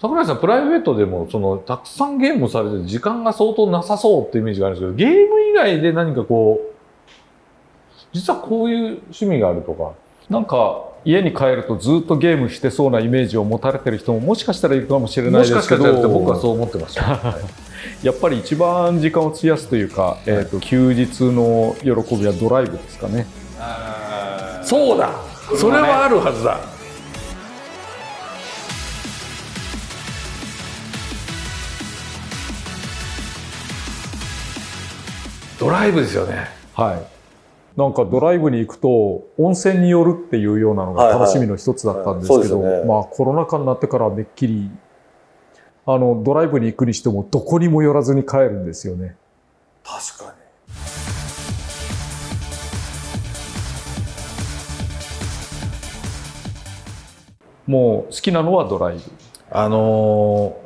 桜井さんプライベートでもそのたくさんゲームされて時間が相当なさそうってイメージがあるんですけどゲーム以外で何かこう実はこういう趣味があるとかなんか家に帰るとずっとゲームしてそうなイメージを持たれてる人ももしかしたらいるかもしれないですけどもしかしたらって僕はそう思ってました、は いやっぱり一番時間を費やすというか、えーと、休日の喜びはドライブですかね。そうだ。それはあるはずだドライブですよねはいなんかドライブに行くと温泉に寄るっていうようなのが楽しみの一つだったんですけど、はいはいね、まあコロナ禍になってからめっきりあの、ドライブに行くにしても、どこにも寄らずに帰るんですよね。確かに。もう好きなのはドライブ。あのー、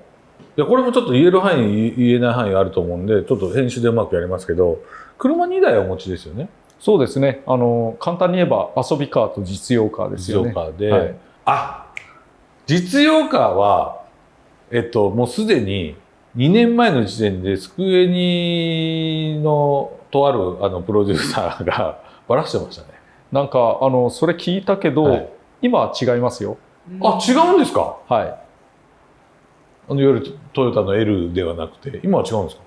いや、これもちょっと言える範囲、言えない範囲あると思うんで、ちょっと編集でうまくやりますけど、車2台お持ちですよね。そうですね。あの、簡単に言えば遊びカーと実用カーですよね。実用カーで。はい、あ、実用カーは、えっと、もうすでに2年前の時点で、スクエニのとあるあのプロデューサーがばらしてましたね。なんか、あの、それ聞いたけど、はい、今は違いますよ。あ、違うんですか？はい。あの、いわゆるトヨタの L ではなくて、今は違うんですか？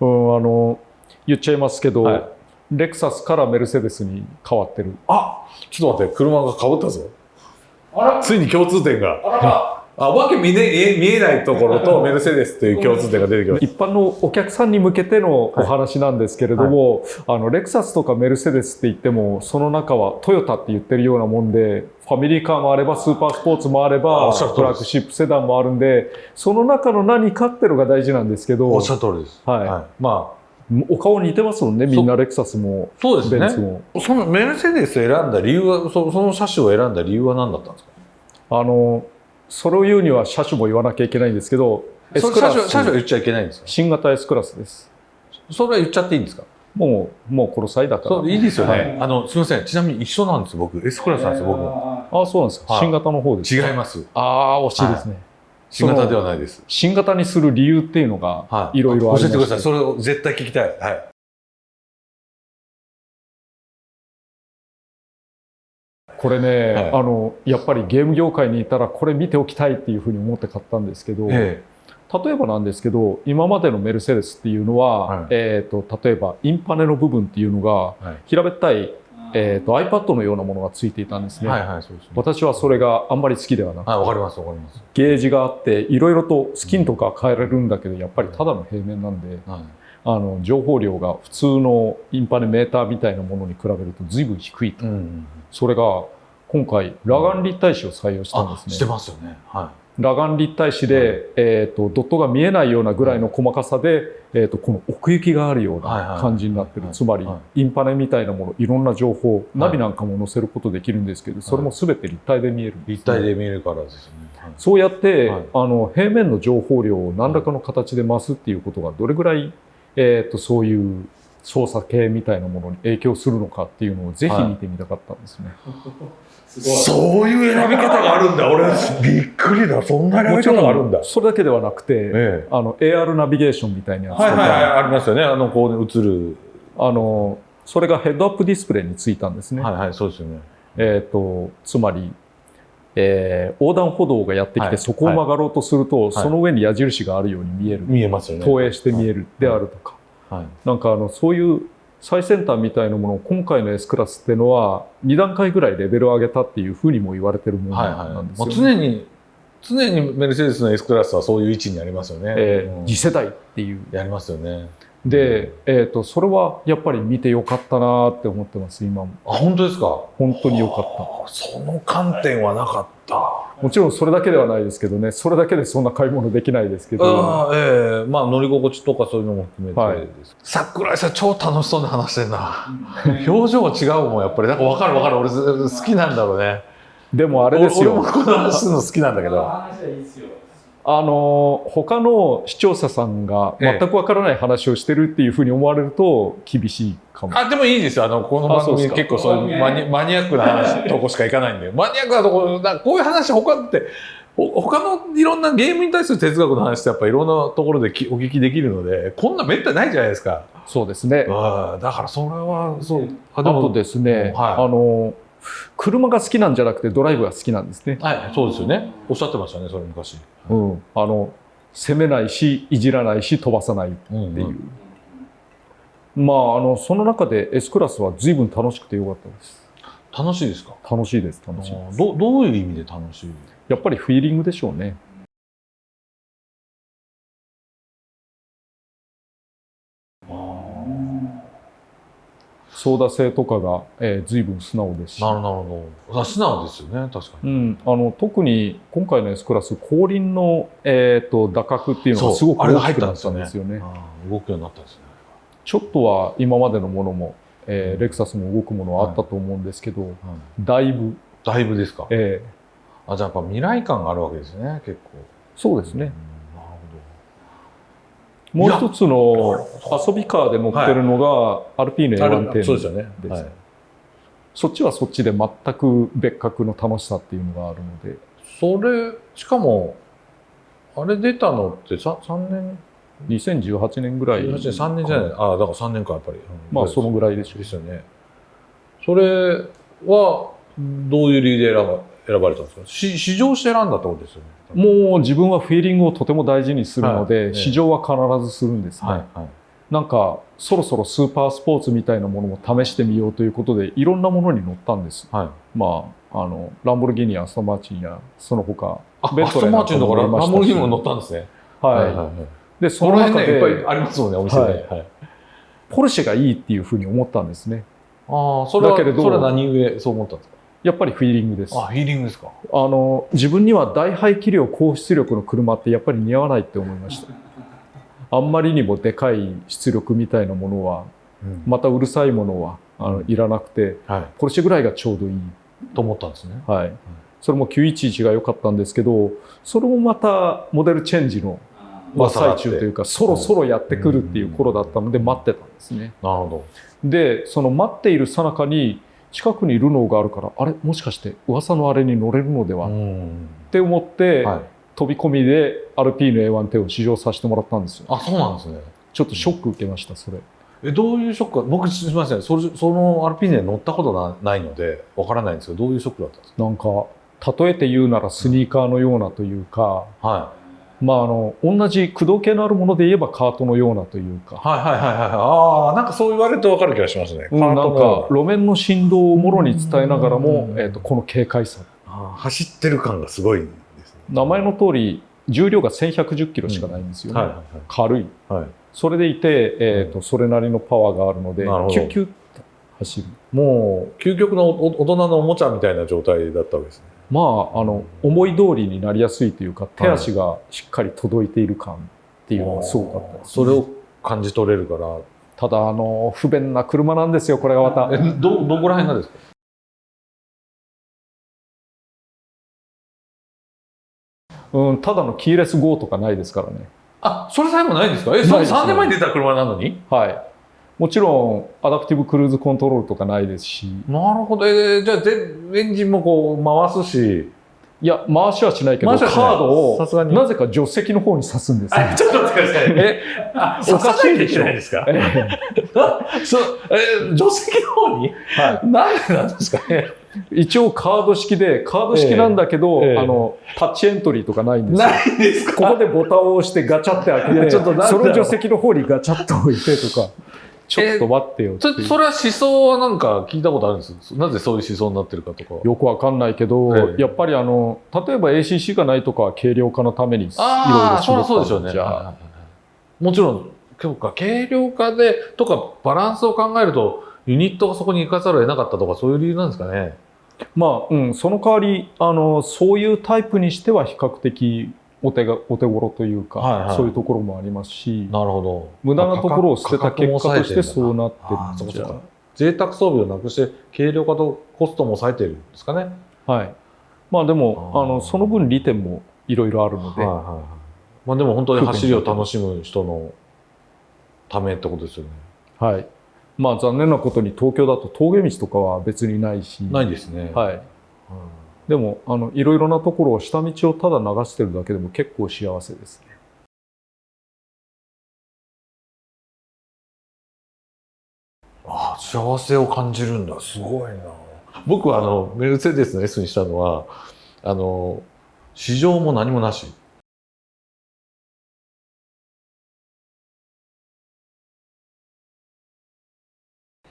うん、あの、言っちゃいますけど、はい、レクサスからメルセデスに変わってる。あちょっと待って、車が変わったぞ。ついに共通点が。あわけ見,、ね、見えないところとメルセデスという共通点が出てきます。一般のお客さんに向けてのお話なんですけれども、はい、あのレクサスとかメルセデスって言ってもその中はトヨタって言ってるようなもんでファミリーカーもあればスーパースポーツもあればトラックシップセダンもあるんでその中の何かっていうのが大事なんですけどおっしゃる通りです。はい、はい、まあお顔似てますもんね、みんなレクサスも、そうですね。そのメルセデス選んだ理由は、そその車種を選んだ理由は何だったんですか？あの、それを言うには車種も言わなきゃいけないんですけど、S クラス。車種言っちゃいけないんですか？新型 S クラスです。それは言っちゃっていいんですか？もう、もうこの際だから。いいですよね。はい、あの、すみません。ちなみに一緒なんです僕。S クラスなんですよ、僕も。ああ、そうなんですか。新型の方です違います。ああ、惜しいですね。新型ではないです。新型にする理由っていうのが、いろいろあります。教えてください。それを絶対聞きたい。はい。これね、はい、あのやっぱりゲーム業界にいたらこれ見ておきたいっていうふうに思って買ったんですけど、ええ、例えばなんですけど今までのメルセデスっていうのは、はい、えーと、例えばインパネの部分っていうのが、はい、平べったいえーと、iPad のようなものがついていたんですね。はいはい、そうですね私はそれがあんまり好きではなくて。わかります、わかります。ゲージがあって、いろいろとスキンとか変えられるんだけど、やっぱりただの平面なんで、はい、あの情報量が普通のインパネメーターみたいなものに比べると随分低いと。うんうん、それが今回裸眼立体視を採用したんですね。してますよね。はい。裸眼立体視で、はい、えっ、ー、とドットが見えないようなぐらいの細かさで、えっ、ー、とこの奥行きがあるような感じになってる。つまり、インパネみたいなもの、いろんな情報、ナビなんかも載せることできるんですけど、それもすべて立体で見える、ね、立体で見えるからですね。そうやって、あの平面の情報量を何らかの形で増すっていうことがどれぐらい、えっ、ー、とそういう操作系みたいなものに影響するのかっていうのをぜひ見てみたかったんですね。はいそういう選び方があるんだ。俺、びっくりだ。そんな選び方があるんだ。それだけではなくて、ええ、あの、AR ナビゲーションみたいなやつとか。はいはい、ありますよね。あの、こう映る。あの、それがヘッドアップディスプレイについたんですね。はいはい、そうですよね。えっ、ー、と、つまり、えー、横断歩道がやってきて、そこを曲がろうとすると、はい、その上に矢印があるように見える。見えますよね。投影して見えるであるとか。はい、なんかあの、そういう最先端みたいなものを今回の S クラスっていうのは2段階ぐらいレベルを上げたっていうふうにも言われてるものなんですよ、ね、はいはい、常に常にメルセデスの S クラスはそういう位置にありますよね。えー、うん、次世代っていう。やりますよね。で、えっ、ー、と、それはやっぱり見てよかったなって思ってます、今も。あ、本当ですか？本当によかった。その観点はなかった。もちろんそれだけではないですけどね、それだけでそんな買い物できないですけど。あええー、まあ乗り心地とかそういうのも含めて、はい、桜井さん超楽しそうに話してんな。表情が違うもん、やっぱり。なんか分かる分かる。俺好きなんだろうね。でもあれですよ。俺もこの話するの好きなんだけど。あの他の視聴者さんが全くわからない話をしてるっていうふうに思われると厳しいかも。あでもいいですよ。あのこの番組結構そういうマニマニアックな話とこしかいかないんで、マニアックなところだこういう話他って他のいろんなゲームに対する哲学の話ってやっぱいろんなところでお聞きできるのでこんなめったにないじゃないですか。そうですね。だからそれはそう。あとですね、はい、あの車が好きなんじゃなくてドライブが好きなんですね。はいそうですよね。おっしゃってましたねそれ昔、うん、あの攻めないしいじらないし飛ばさないっていう、うんうん、まああのその中で S クラスは随分楽しくてよかったです。楽しいですか？楽しいです楽しいどどういう意味で楽しい？やっぱりフィーリングでしょうね操舵性とかが、えー、随分素直です。しなるほど。素直ですよね。確かに、うん、あの特に今回の S クラス後輪の、えーと、打角っていうのがすごく大きくなったんですよね、ね、動くようになったんですね。ちょっとは今までのものも、えー、レクサスも動くものはあったと思うんですけど、はいはい、だいぶ。だいぶですか。ええ。ー、あじゃあやっぱ未来感があるわけですね結構。そうですね、うんもう一つの遊びカーで乗ってるのがアルピーヌ A110 です。そうですよね。はい、そっちはそっちで全く別格の楽しさっていうのがあるので。それ、しかも、あれ出たのって 3, 3年？2018年ぐらい。3年じゃない。ああ、だから3年か、やっぱり。まあ、そのぐらいでしょう。ですよね。それは、どういう理由で選ば選ばれたんですか？試乗して選んだってことですよね。もう自分はフィーリングをとても大事にするので、はい、試乗は必ずするんですね。はいはい、なんかそろそろスーパースポーツみたいなものも試してみようということでいろんなものに乗ったんです。はい、まああのランボルギーニやアストマーチンやその他ベントレーなんかもらいましたランボルギーニも乗ったんですね。はい。はいはいはい、でその中で、ね、いっぱいありますもんねお店で、はいはい、ポルシェがいいっていうふうに思ったんですね。ああそれはそれは何故そう思ったんですか？やっぱりフィーリングです。あ、フィーリングですか？あの、自分には大排気量高出力の車ってやっぱり似合わないって思いました。あんまりにもでかい出力みたいなものは、うん、またうるさいものはあのいらなくて、はい、ポルシェぐらいがちょうどいい。と思ったんですね。はい。それも911が良かったんですけど、それもまたモデルチェンジの真っ最中というか、そろそろやってくるっていう頃だったので待ってたんですね。なるほど。で、その待っている最中に、近くにルノーがあるからあれ？もしかして噂のあれに乗れるのでは？って思って、はい、飛び込みでアルピーヌ A110 を試乗させてもらったんですよ。あそうなんですね。ちょっとショック受けましたそれ。えどういうショック僕すみません。それそのアルピーヌに乗ったことなないのでわからないんですけどどういうショックだったんですか？なんか例えて言うならスニーカーのようなというか、はいまあ、あの同じ駆動系のあるもので言えばカートのようなというか。はいはいはいはい。ああなんかそう言われると分かる気がしますね、うん、なんか路面の振動をもろに伝えながらも、えーと、この軽快さ。走ってる感がすごいです、ね、名前の通り重量が1110キロしかないんですよね、うん。はいはいはい、軽い、はい、それでいて、えーと、それなりのパワーがあるのでキュッキュッと走る。もう究極の大人のおもちゃみたいな状態だったわけですねまあ、あの思い通りになりやすいというか手足がしっかり届いている感っていうのがすごかったです、ね、それを感じ取れるから。ただあの不便な車なんですよこれがまた。どどこら辺がですか？うん、ただのキーレス GO とかないですからね。あ、それ最後ないんですか？え、それ3年前に出た車なのに？はい。もちろん、アダプティブクルーズコントロールとかないですし。なるほど。えー、じゃあ、エンジンもこう回すし。いや、回しはしないけど、カードを、なぜか助手席の方に刺すんですよ。ちょっと待ってください。え、あ、おかしいでしょ。ないですか？えー、そう、えー、助手席の方に？はい。なんでなんですか？ね。一応カード式で、カード式なんだけど、えー、あの、タッチエントリーとかないんですよ。ないですか？ここでボタンを押してガチャって開けて、ちょっとその助手席の方にガチャッと置いてとか。ちょっと待ってよそそれは思想はなんか聞いたことあるんです？なぜそういう思想になってるかとか。よくわかんないけど、ええ、やっぱりあの例えば ACC がないとか軽量化のためにいろいろ絞ったんそうでしょうね。もちろん今日か軽量化でとかバランスを考えるとユニットがそこに行かざるを得なかったとかそういう理由なんですかね？まあ、うん、その代わりあのそういうタイプにしては比較的お手がお手頃というか、はいはい、そういうところもありますしなるほど。無駄なところを捨てた結果としてそうなってるんじゃ贅沢装備をなくして軽量化とコストも抑えてるんですかね。はい。まあでもあのその分利点もいろいろあるので、はいはいはい、まあ、でも本当に走りを楽しむ人のためってことですよね。はい。まあ残念なことに東京だと峠道とかは別にないし。ないですね。はい、うんでもあのいろいろなところを下道をただ流してるだけでも結構幸せですね。ああ幸せを感じるんだすごいな僕はあのメルセデスの S にしたのはあの市場も何もなし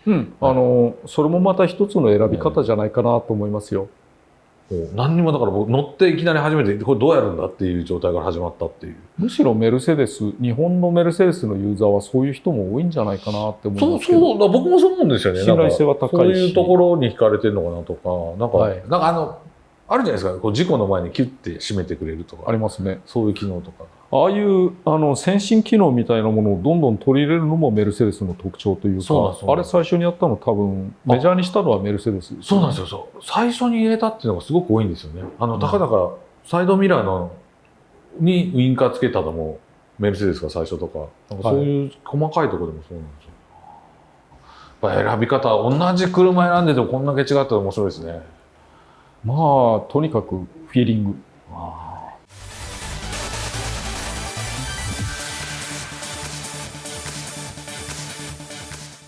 うん、あのそれもまた一つの選び方じゃないかなと思いますよ。何にもだから僕乗っていきなり初めてこれどうやるんだっていう状態から始まったっていう。むしろメルセデス日本のメルセデスのユーザーはそういう人も多いんじゃないかなって思いますけど。そうそう僕もそう思うんですよね。信頼性は高いし。そういうところに惹かれてるのかなとか。なんか、はい、なんかあのあるじゃないですか。こう事故の前にキュッて閉めてくれるとか。ありますね。そういう機能とか。ああいうあの先進機能みたいなものをどんどん取り入れるのもメルセデスの特徴というかあれ最初にやったの多分メジャーにしたのはメルセデス、ね、そうなんですよ。そう。最初に入れたっていうのがすごく多いんですよね。あのたかだかサイドミラーのにウインカーつけたのもメルセデスが最初とか。なんかそういう細かいところでもそうなんですよ、はい、やっぱ選び方同じ車選んでてもこんだけ違ったら面白いですねまあとにかくフィーリング。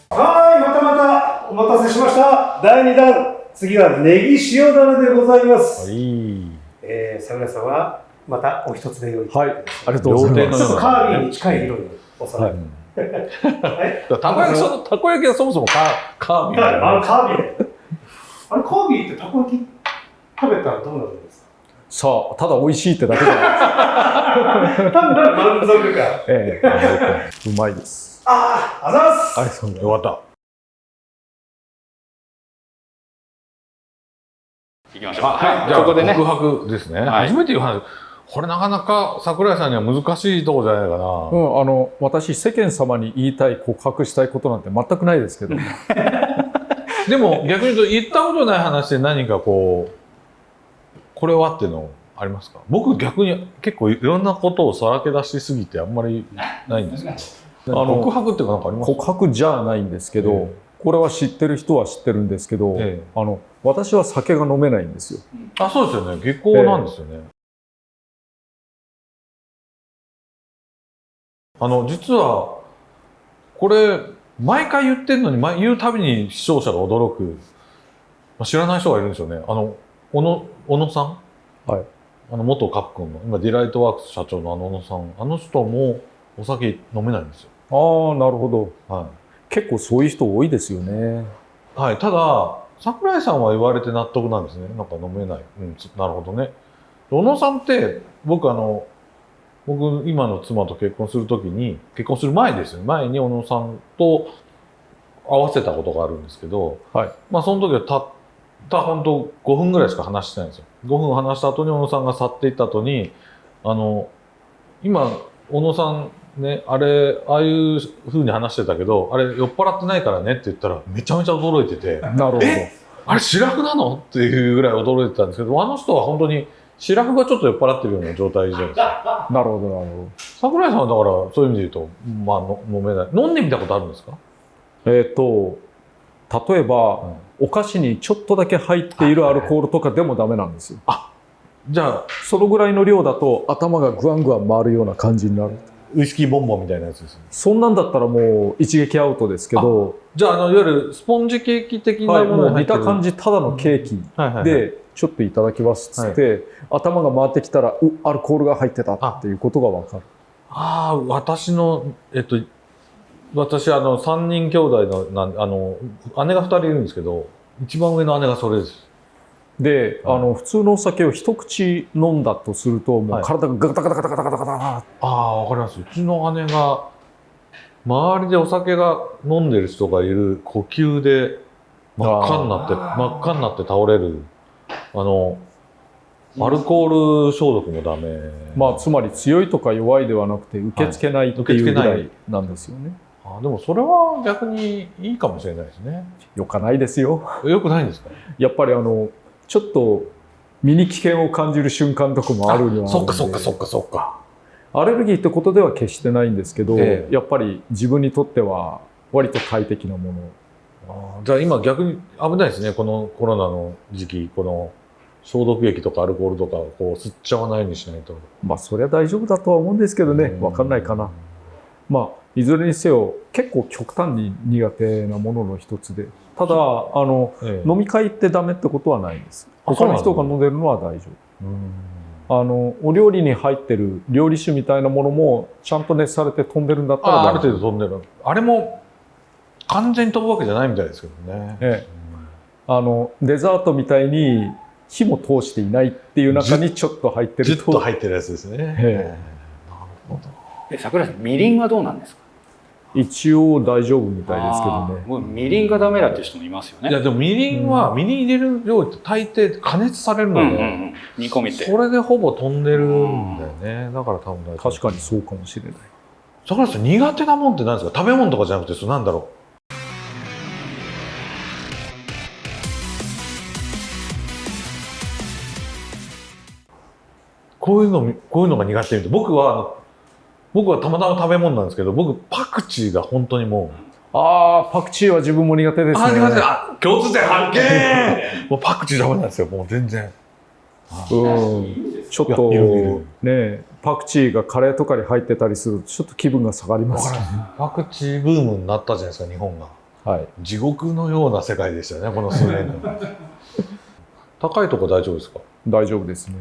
はいまたまたお待たせしました。第2弾。次はネギ塩だれでございます、はい。えー、桜井さんはまたお一つで用意はい。ありがとうございます。ちょっとカービィに近い色にお皿、はい。はい、たこ焼きそたこ焼きはそもそもカカービィあカービィあれカービィってたこ焼き？食べたらどうなるんですか？さあ、ただ美味しいってだけじゃないですか。単なる満足感。ええ、うまいです。ああ、あざますありがとうございます。よかった。行きましょう。はい、じゃあ、ここでね。告白ですね。はい、初めて言う話。これなかなか桜井さんには難しいとこじゃないかな。うん、あの、私、世間様に言いたい、告白したいことなんて全くないですけど。でも、逆に言うと、言ったことない話で何かこう、これはっていうのありますか？僕逆に結構いろんなことをさらけ出しすぎてあんまりないんですけど。あの告白っていうか何かあります？告白じゃないんですけど、えー、これは知ってる人は知ってるんですけど、えー、あの私は酒が飲めないんですよ。あそうですよね。下校なんですよね。えー、あの実はこれ毎回言ってるのに言うたびに視聴者が驚く、まあ、知らない人がいるんですよね。あの小野小野さん、はい、あの元カプコンの今ディライトワークス社長のあの小野さん。あの人もお酒飲めないんですよ。ああなるほど、はい、結構そういう人多いですよね。はい。ただ桜井さんは言われて納得なんですね。なんか飲めない、うん、なるほどね。小野さんって僕あの僕今の妻と結婚するときに結婚する前ですよ前に小野さんと合わせたことがあるんですけど、はい、まあその時はたった本当5分ぐらいしか話してないんですよ。5分話した後に小野さんが去っていった後に、あの、今、小野さんね、あれ、ああいうふうに話してたけど、あれ酔っ払ってないからねって言ったら、めちゃめちゃ驚いてて。なるほど。あれ、白フなの？っていうぐらい驚いてたんですけど、あの人は本当に、白フがちょっと酔っ払ってるような状態じゃないですか。なるほど、なるほど。桜井さんはだから、そういう意味で言うと、まあ、飲めない。飲んでみたことあるんですか？えっ、と、例えば、うんお菓子にちょっとだけ入っているアルコールとかでもダメなんですよ。あじゃあそのぐらいの量だと頭がグワングワン回るような感じになる。ウイスキーボンボンみたいなやつですね。そんなんだったらもう一撃アウトですけど。じゃあ、あの、いわゆるスポンジケーキ的なもの、はい、見た感じ、ただのケーキで、ちょっといただきますっつって、はい、頭が回ってきたら、う、アルコールが入ってたっていうことがわかる。ああ、私の、えっと、私、あの、3人兄弟の、なあの、姉が2人いるんですけど、一番上の姉がそれです。で、あの、普通のお酒を一口飲んだとすると、もう体がガタガタガタガタガタガタああ、わかります。うちの姉が、周りでお酒が飲んでる人がいる呼吸で真っ赤になって、真っ赤になって倒れる。あの、アルコール消毒もダメ。まあ、つまり強いとか弱いではなくて、受け付けないっていうぐらいなんですよね。あでもそれは逆にいいかもしれないですね。よかないですよ。よくないんですか？やっぱりあの、ちょっと身に危険を感じる瞬間とかもあるにはそっかそっかそっかそっか。アレルギーってことでは決してないんですけど、ええ、やっぱり自分にとっては割と快適なもの。あじゃあ今逆に危ないですね、このコロナの時期、この消毒液とかアルコールとかこう吸っちゃわないようにしないとまあそれは大丈夫だとは思うんですけどね分かんないかなまあいずれにせよ結構極端に苦手なものの一つで。ただあの、ええ、飲み会ってダメってことはないんです。他の人が飲んでるのは大丈夫。あのお料理に入ってる料理酒みたいなものもちゃんと熱されて飛んでるんだったらある程度飛んでる。あれも完全に飛ぶわけじゃないみたいですけどね、ええ、あのデザートみたいに火も通していないっていう中にちょっと入ってると。と入ってるやつですね。ええ、なるほど。え、桜井さん、みりんはどうなんですか？一応大丈夫みたいですけどね。もうみりんがダメだっていう人もいますよね。いやでもみりんは、みりん入れる量って大抵加熱されるので、うんうんうん、煮込みって。それでほぼ飛んでるんだよね。だから多分大丈夫。確かにそうかもしれない。桜井さん苦手なもんって何ですか？食べ物とかじゃなくて、そなんだろう。こういうの、こういうのが苦手で、僕は、僕はたまたま食べ物なんですけど、僕、パクチーが本当にもう。ああ、パクチーは自分も苦手ですね。あ、苦手。あ、共通点発見 もうパクチーダメなんですよ、もう全然。うん。ちょっと、ねパクチーがカレーとかに入ってたりすると、ちょっと気分が下がります、ね、パクチーブームになったじゃないですか、日本が。はい。地獄のような世界でしたね、この数年 高いとこ大丈夫ですか？大丈夫ですね。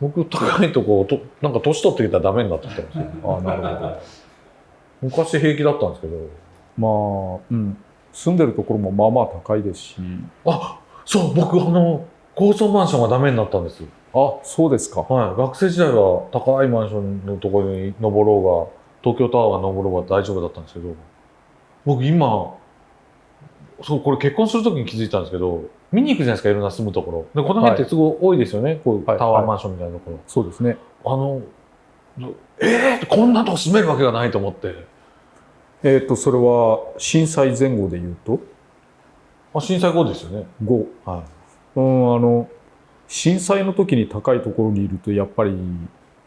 僕高いとことなんか年取ってきたらダメになってきたんですよ。あなるほど。昔平気だったんですけど。まあうん。住んでるところもまあまあ高いですし。あそう僕あの高層マンションがダメになったんです。あそうですか。はい。学生時代は高いマンションのところに登ろうが東京タワーが登ろうが大丈夫だったんですけど。僕今そうこれ結婚するときに気づいたんですけど見に行くじゃないですかいろんな住むところ。でこの辺ってすごい多いですよね、はい、こうタワーマンションみたいなところ、はい、そうですね。あのえー、こんなとこ住めるわけがないと思って。えっ、ー、とそれは震災前後で言うと？あ震災後ですよね。後。はい。うんあの震災の時に高いところにいるとやっぱり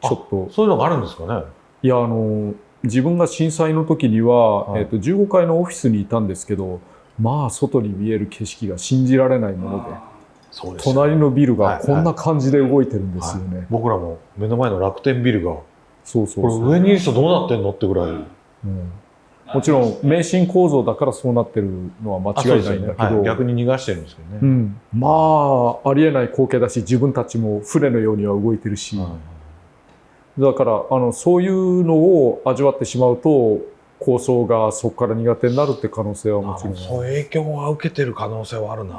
ちょっと。そういうのがあるんですかね。いやあの自分が震災の時には、はい、えーと15階のオフィスにいたんですけどまあ外に見える景色が信じられないもので。そうです隣のビルがこんな感じで動いてるんですよね、はい。はい、僕らも目の前の楽天ビルがそうそうこれ上にいる人どうなってんのってぐらい、うん、もちろん迷信構造だからそうなってるのは間違いないんだけど、ね。はい、逆に逃がしてるんですけどね、うん、まあありえない光景だし自分たちも船のようには動いてるし、だからあのそういうのを味わってしまうと構想がそこから苦手になるって可能性はもちろん。そう影響は受けてる可能性はあるな。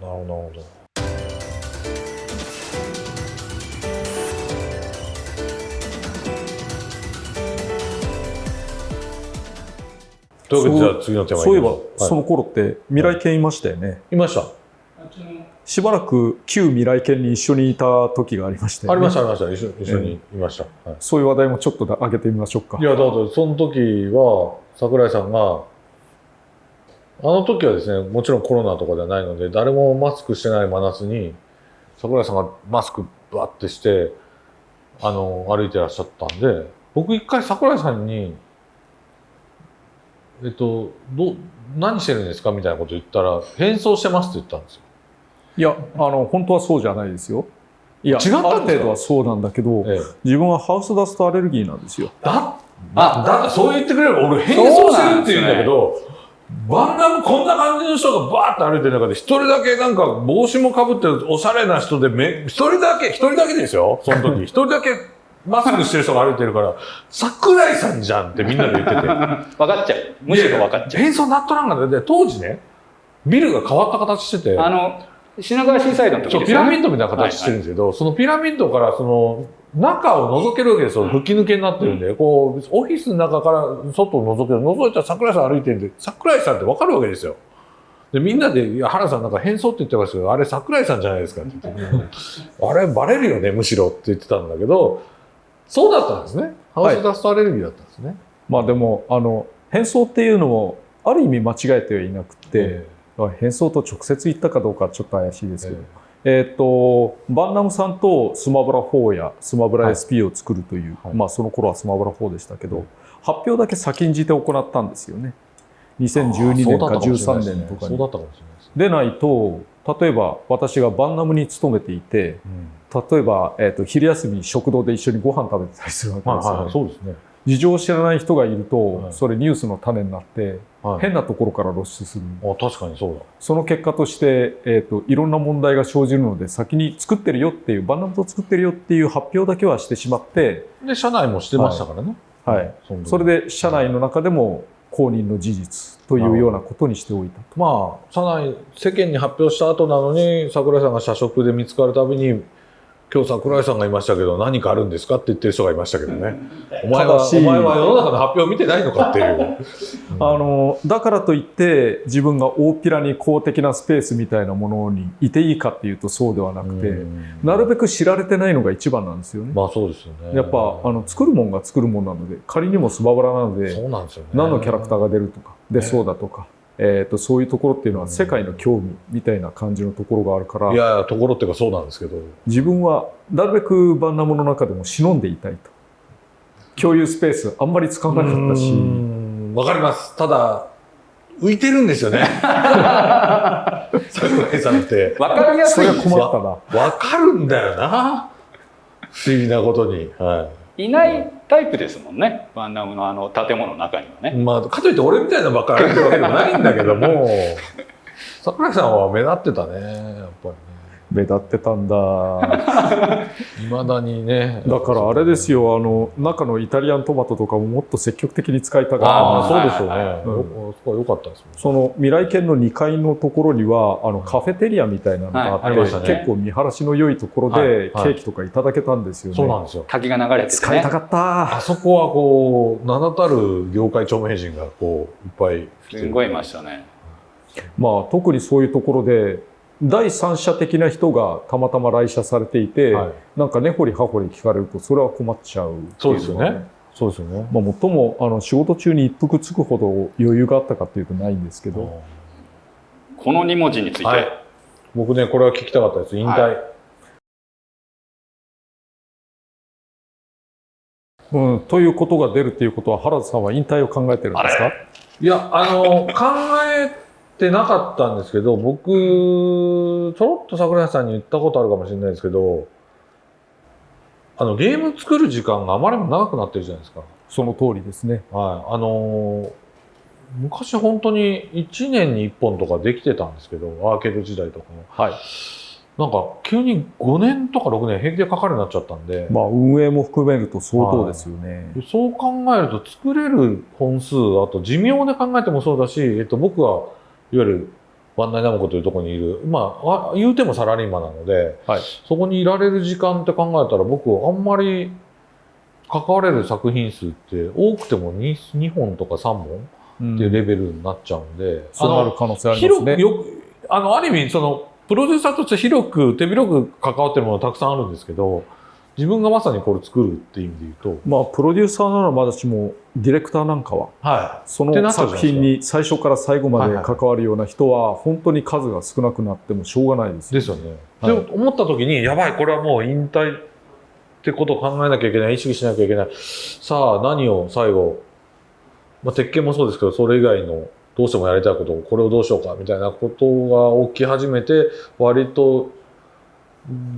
なるほどというわけでじゃあ次のテーマそういえば、はい、その頃って未来犬いましたよね、いましたしばらく旧未来犬に一緒にいた時がありました、ね、ありましたありました。一緒一緒にいました、はい、そういう話題もちょっと上げてみましょうか。いやだからその時は櫻井さんがあの時はですねもちろんコロナとかではないので誰もマスクしてない真夏に櫻井さんがマスクバッてしてあの歩いてらっしゃったんで僕一回櫻井さんにえっとど何してるんですかみたいなこと言ったら変装してますって言ったんですよいやあの本当はそうじゃないですよ。いや違ったある程度はそうなんだけど、ええ、自分はハウスダストアレルギーなんですよ。だあだってそう言ってくれれば俺変装してるって言うんだけど、バンナムこんな感じの人がバーッと歩いてる中で一人だけなんか帽子もかぶってるおしゃれな人でめ一人だけ一人だけですよ。その時。一人だけマスクしてる人が歩いてるから桜井さんじゃんってみんなで言ってて。分かっちゃう。むしろ分かっちゃう。変装ナットなんかで当時ねビルが変わった形してて。あの品川シーサイドの時、ね、ピラミッドみたいな形してるんですけど、はいはい、そのピラミッドからその中を覗けるわけですよ。吹き抜けになってるんで、うん、こう、オフィスの中から外を覗ける。覗いたら桜井さん歩いてるんで、桜井さんってわかるわけですよ。で、みんなで、いや、原さんなんか変装って言ってましたけど、あれ桜井さんじゃないですかって言って、あれバレるよね、むしろって言ってたんだけど、そうだったんですね。ハウスダストアレルギーだったんですね。はい、まあでも、あの、変装っていうのも、ある意味間違えてはいなくて、えー変装と直接行ったかどうかちょっと怪しいですけど、えっ、ー、とバンナムさんとスマブラ4やスマブラ SP を作るという、はい、まあその頃はスマブラ4でしたけど、はい、発表だけ先んじて行ったんですよね。2012年か13年とかに。でないと例えば私がバンナムに勤めていて、例えば、えーと、昼休みに食堂で一緒にご飯食べてたりするわけですよ、ね、はいはい、そうですね事情を知らない人がいると、はい、それニュースの種になって、はい、変なところから露出する。あ確かにそうだ。その結果として、えーと、いろんな問題が生じるので先に作ってるよっていうバンナムと作ってるよっていう発表だけはしてしまってで社内もしてましたからね。はい、はい、それで社内の中でも公認の事実というようなことにしておいたまあ社内世間に発表した後なのに櫻井さんが社食で見つかるたびに今日桜井さんがいましたけど何かあるんですかって言ってる人がいましたけどね。お前は、お前は世の中の発表を見てないのかっていう。あの、だからといって自分が大っぴらに公的なスペースみたいなものにいていいかっていうとそうではなくて、なるべく知られてないのが一番なんですよね。まあそうですよね。やっぱ、あの、作るもんが作るもんなので、仮にもスババラなので、そうなんですよね。何のキャラクターが出るとか、でそうだとか。えーと、そういうところっていうのは世界の興味みたいな感じのところがあるから、いやところっていうかそうなんですけど。自分はなるべくバンナムの中でも忍んでいたいと。共有スペースあんまり使わなかったし。わかります。ただ浮いてるんですよね。桜井さんってわかりやすい。それは困ったな。わかるんだよな。不思議なことに。はいいないタイプですもんねバンナムのあの建物の中にはね。まあ、かといって俺みたいなばっかり歩いてるわけでもないんだけども 桜井さんは目立ってたねやっぱりね。目立ってたんだ。いまだにね。だからあれですよあの中のイタリアントマトとかももっと積極的に使いたかったああそうですよね、うん、そこは良かったです、ね、その未来犬の2階のところにはあのカフェテリアみたいなのがあって、はいね、結構見晴らしの良いところで、ケーキとかいただけたんですよね、そうなんですよ。滝が流れて、ね、使いたかったあそこはこう名だたる業界著名人がこういっぱいすごいいましたね。まあ特にそういうところで第三者的な人がたまたま来社されていて、はい、なんか根掘り葉掘り聞かれるとそれは困っちゃう、ね、そうですよね。そうですよね。まあ、もっともあの仕事中に一服つくほど余裕があったかっていうとないんですけど。この2文字について、はい、僕ねこれは聞きたかったです。引退、はい、うん、ということが出るっていうことは原田さんは引退を考えてるんですか？いやあの考えてなかったんですけど、僕、ちょろっと桜井さんに言ったことあるかもしれないですけど、あの、ゲーム作る時間があまりにも長くなってるじゃないですか。その通りですね。はい。あの昔本当に1年に1本とかできてたんですけど、アーケード時代とかも。はい。なんか急に5年とか6年平気でかかるようになっちゃったんで。まあ運営も含めると相当ですよね。はい、そう考えると作れる本数、あと寿命で考えてもそうだし、えっと僕はいわゆるワンナイナムコというところにいる、まあ、言うてもサラリーマンなので、はい、そこにいられる時間って考えたら僕あんまり関われる作品数って多くても 2, 2本とか3本っていうレベルになっちゃうんで、うん、そうなる可能性ありますね。広くあのある意味そのプロデューサーとして広く手広く関わってるものたくさんあるんですけど自分がまさにこれ作るっていう意味で言うと。まあプロデューサーならまだしもディレクターなんかは、はい、その作品に最初から最後まで関わるような人は本当に数が少なくなってもしょうがないです、ですよね。はい、で思った時にやばいこれはもう引退ってことを考えなきゃいけない意識しなきゃいけない。さあ何を最後、まあ、鉄拳もそうですけどそれ以外のどうしてもやりたいことをこれをどうしようかみたいなことが起き始めて割と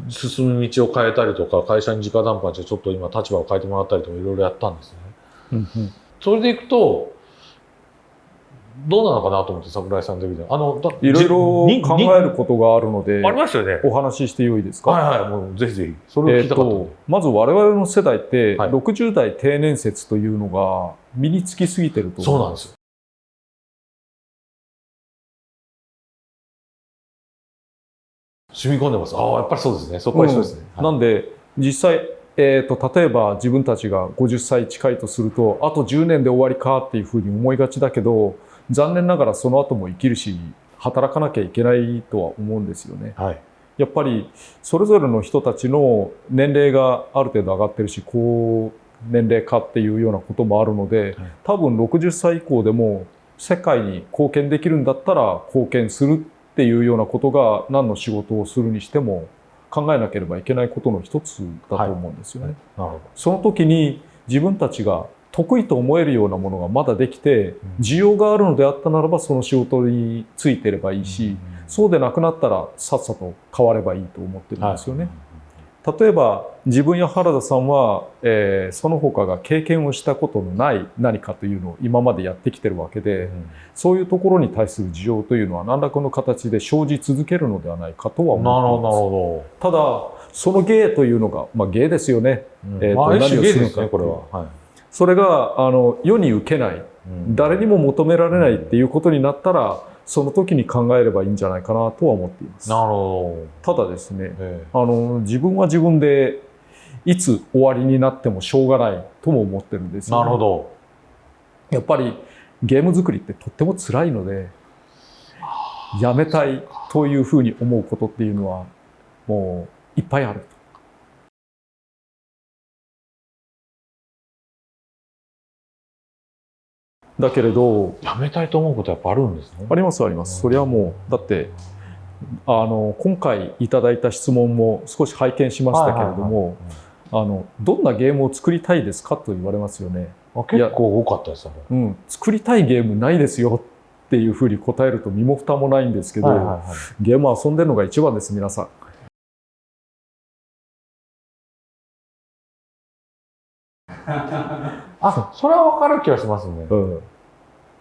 進む道を変えたりとか会社に直談判してちょっと今立場を変えてもらったりとかいろいろやったんですね。うんうん、それでいくとどうなのかなと思って桜井さんの時であのいろいろ考えることがあるのでありますよね。お話ししてよいですか？はいはいもうぜひぜひ。それを聞きたかった、えー、まず我々の世代って、はい、60代定年説というのが身につきすぎてるとそうなんです染み込んでます。ああ、やっぱりそうですね。そこは一緒ですね。うん、なんで、実際、えーと、例えば自分たちが50歳近いとするとあと10年で終わりかっていうふうに思いがちだけど残念ながらその後も生きるし働かなきゃいけないとは思うんですよね。はい、やっぱりそれぞれの人たちの年齢がある程度上がってるし高年齢化っていうようなこともあるので多分60歳以降でも世界に貢献できるんだったら貢献するっていうようなことが何の仕事をするにしても考えなければいけないことの一つだと思うんですよね。はい、その時に自分たちが得意と思えるようなものがまだできて需要があるのであったならばその仕事についてればいいしそうでなくなったらさっさと変わればいいと思ってるんですよね。例えば自分や原田さんは、えー、その他が経験をしたことのない何かというのを今までやってきてるわけで、うん、そういうところに対する事情というのは何らかの形で生じ続けるのではないかとは思います。ただその芸というのが、まあ、芸ですよね。うん、えーと、何をするのか、ね、これは、はい、それがあの世に受けない、うん、誰にも求められないっていうことになったら、その時に考えればいいんじゃないかなとは思っています。なるほど。ただですね、えー、あの自分は自分でいつ終わりになってもしょうがないとも思ってるんですよ、ね、なるほど。やっぱりゲーム作りってとっても辛いので、やめたいというふうに思うことっていうのはもういっぱいある。だけれどやめたいと思うことやっぱあるんですね。ありますあります。それはもうだってあの今回いただいた質問も少し拝見しましたけれどもどんなゲームを作りたいですかと言われますよね。結構多かったですうん、作りたいゲームないですよっていうふうに答えると身も蓋もないんですけど、ゲーム遊んでるのが一番です皆さん。あそれは分かる気がしますね。うん、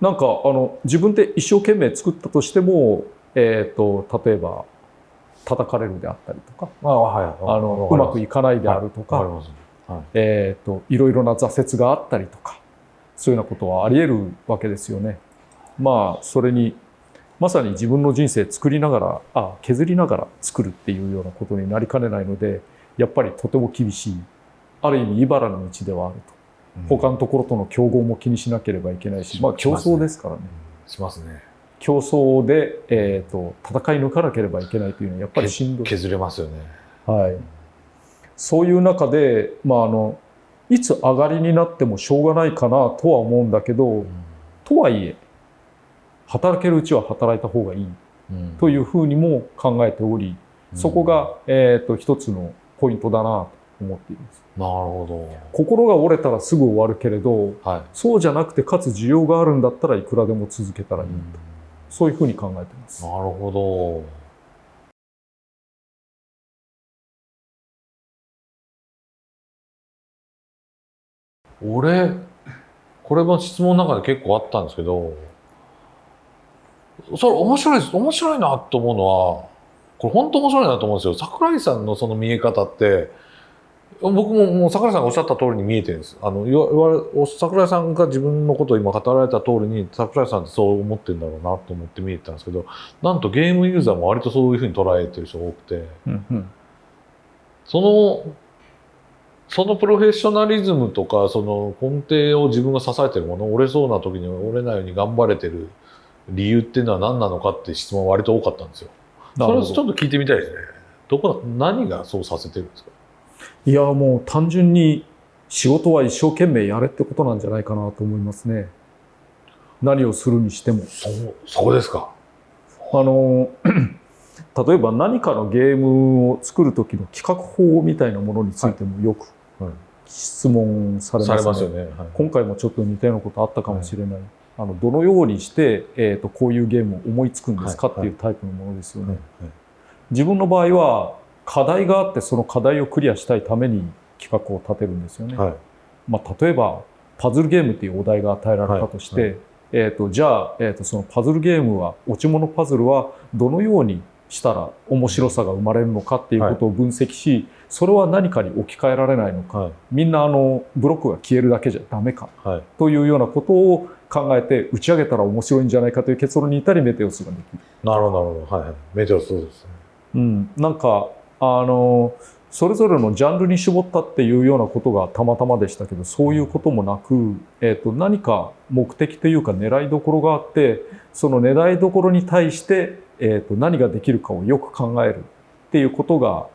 なんかあの自分で一生懸命作ったとしても、えーと、例えば叩かれるであったりとかあ、はい、あのうまくいかないであるとか、はいはい、えーと、いろいろな挫折があったりとかそういうようなことはあり得るわけですよね。まあそれにまさに自分の人生作りながらあ削りながら作るっていうようなことになりかねないのでやっぱりとても厳しい。ある意味茨の道ではあると。他のところとの競合も気にしなければいけないし、まあ競争ですからね。しますね。競争で、えーと、戦い抜かなければいけないというのはやっぱりしんどい。削れますよね。はい。そういう中で、まあ、あのいつ上がりになってもしょうがないかなとは思うんだけど、うん、とはいえ働けるうちは働いた方がいいというふうにも考えており、うん、そこが、えーと一つのポイントだなと思っています。なるほど。心が折れたらすぐ終わるけれど、はい、そうじゃなくてかつ需要があるんだったらいくらでも続けたらいいと、うん、そういうふうに考えてます。なるほど。俺、これも質問の中で結構あったんですけど、それ面白いです。面白いなと思うのは、これ本当面白いなと思うんですよ。桜井さんのその見え方って、僕ももう桜井さんがおっしゃった通りに見えてるんです。あの、いわれ、桜井さんが自分のことを今語られた通りに、桜井さんってそう思ってるんだろうなと思って見えてたんですけど、なんとゲームユーザーも割とそういうふうに捉えてる人が多くて、うんうん、その、そのプロフェッショナリズムとか、その根底を自分が支えてるもの、折れそうな時に折れないように頑張れてる理由っていうのは何なのかって質問割と多かったんですよ。それをちょっと聞いてみたいですね。どこ、何がそうさせてるんですか？いやもう単純に仕事は一生懸命やれってことなんじゃないかなと思いますね。何をするにしても。そう、そうですか。あの、例えば何かのゲームを作る時の企画法みたいなものについてもよく質問されますね。はい、ねはい、今回もちょっと似たようなことあったかもしれない。はい、あのどのようにして、えーと、こういうゲームを思いつくんですかっていうタイプのものですよね。自分の場合は課題があってその課題をクリアしたいために企画を立てるんですよね。はい、まあ、例えばパズルゲームっていうお題が与えられたとして、はい。はい、えーと、じゃあ、えーと、そのパズルゲームは落ち物パズルはどのようにしたら面白さが生まれるのかっていうことを分析し、それは何かに置き換えられないのか、みんなあのブロックが消えるだけじゃダメか、というようなことを考えて打ち上げたら面白いんじゃないかという結論に至りメテオスができる。なるほどなるほど。はい。メテオスそうですね。うん、なんかあのそれぞれのジャンルに絞ったっていうようなことがたまたまでしたけどそういうこともなく、えーと、何か目的というか狙いどころがあってその狙いどころに対して、えーと、何ができるかをよく考えるっていうことが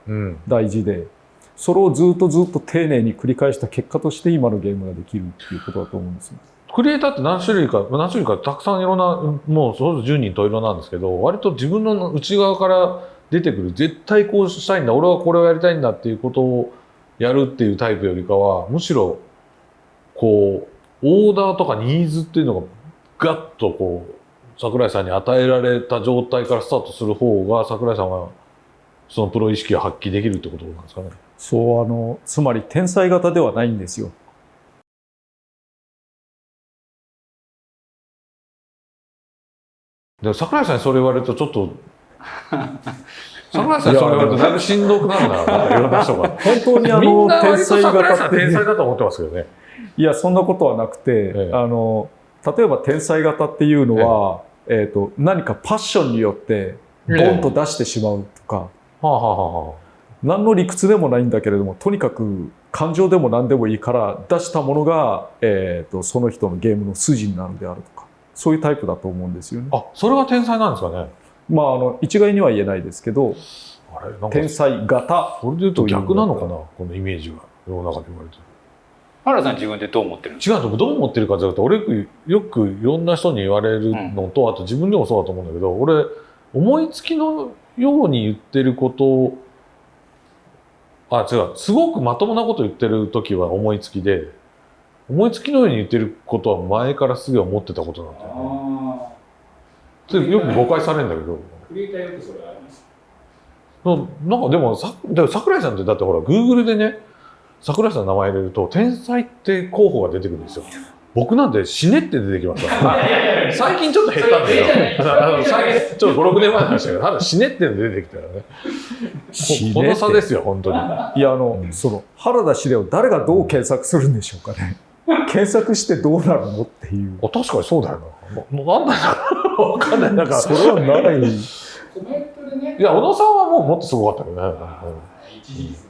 大事で、うん、それをずっとずっと丁寧に繰り返した結果として今のゲームができるっていうことだと思うんですよ。クリエイターって何種類か、何種類かたくさんいろんな、もうそれぞれ10人と色なんですけど、割と自分の内側から出てくる。絶対こうしたいんだ。俺はこれをやりたいんだっていうことをやるっていうタイプよりかはむしろこうオーダーとかニーズっていうのがガッとこう桜井さんに与えられた状態からスタートする方が桜井さんはそのプロ意識を発揮できるってことなんですかね。そうあのつまり天才型ではないんですよ。でも桜井さんにそれ言われるとちょっと それ言われるとだいぶしんどくなるな。なんかいろんな人が本当にあの天才型って天才だと思ってますけどね。いやそんなことはなくて、ええ、あの例えば天才型っていうのは、ええ。ーと、何かパッションによってボンと出してしまうとか、はあはあはあ、何の理屈でもないんだけれどもとにかく感情でも何でもいいから出したものが、えーとその人のゲームの筋になるであるとかそういうタイプだと思うんですよね。あ、それが天才なんですかね。まあ、あの、一概には言えないですけど、あれ天才型。それで言うと逆なのかな、このイメージが。世の中で言われてる。原さん自分でどう思ってる違うどう思ってるかというと俺よくいろんな人に言われるのと、うん、あと自分でもそうだと思うんだけど俺思いつきのように言ってることあ違うすごくまともなこと言ってる時は思いつきで思いつきのように言ってることは前からすげえ思ってたことなんだよね。よく誤解されるんだけど。クリエイターよくそれありますなんかでもさでも桜井さんってだってほらグーグルでね桜井さんの名前入れると天才って候補が出てくるんですよ。僕なんて死ねって出てきました。最近ちょっと減ったんだけど、最近ちょっと5、6年前の話だけど、ただ死ねって出てきたらね。この差ですよ、本当に。いや、あの、うん、その、原田司令を誰がどう検索するんでしょうかね。検索してどうなるのっていう。あ確かにそうだよな。なんだろうわかんない。なんか、それはない。いや、小野さんはもうもっとすごかったけどね。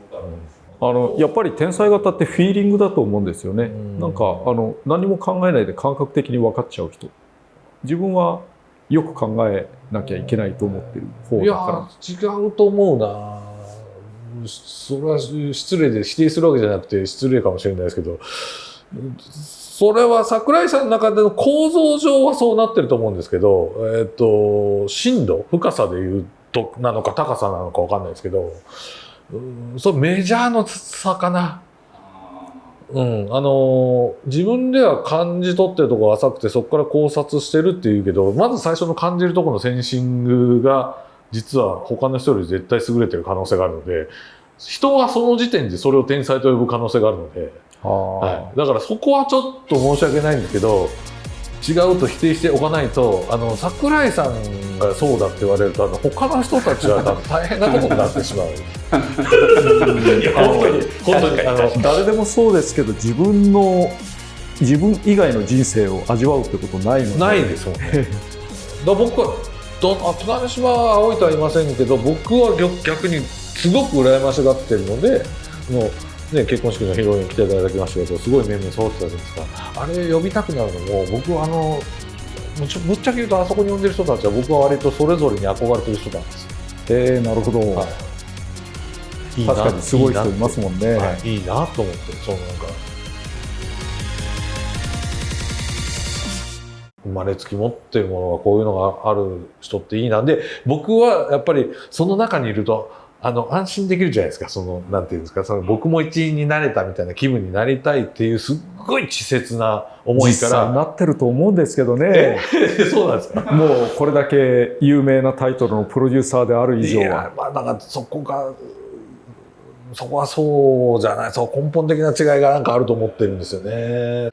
あのやっぱり天才型ってフィーリングだと思うんですよね。んなんかあの何も考えないで感覚的に分かっちゃう人。自分はよく考えなきゃいけないと思ってる方だから。違うと思うな。それは失礼で否定するわけじゃなくて失礼かもしれないですけど。それは桜井さんの中での構造上はそうなってると思うんですけど、えっ、ー、と、深度、深さで言うと、なのか高さなのかわかんないですけど、うん、そメジャーの差かな。うん、あの自分では感じ取ってるところ浅くてそこから考察してるっていうけどまず最初の感じるところのセンシングが実は他の人より絶対優れてる可能性があるので人はその時点でそれを天才と呼ぶ可能性があるので。はい、だからそこはちょっと申し訳ないんだけど違うと否定しておかないとあの桜井さんがそうだって言われるとあの他の人たちは多分大変なことになってしまう。本当に本当に。あの誰でもそうですけど自分の自分以外の人生を味わうってことないので。ないですもんね。だ僕は津島は青いとは言いませんけど僕は逆にすごく羨ましがってるのでもうね、結婚式の披露宴来ていただきましたけどすごい面々揃ってたじゃないですか。あれ呼びたくなるのも僕はあのぶっちゃけ言うとあそこに呼んでる人たちは僕は割とそれぞれに憧れてる人なんですえー、なるほど、はい、いい確かにすごい人いますもんね、はい、いいなと思ってそうなんか。生まれつき持ってるものがこういうのがある人っていいな。んで僕はやっぱりその中にいるとあの、安心できるじゃないですか。その、なんていうんですか、その、僕も一員になれたみたいな気分になりたいっていう、すっごい稚拙な思いから。なってると思うんですけどね。そうなんですか。もう、これだけ有名なタイトルのプロデューサーである以上は。いや、まあ、なんか、そこが、そこはそうじゃない、そう、根本的な違いがなんかあると思ってるんですよね。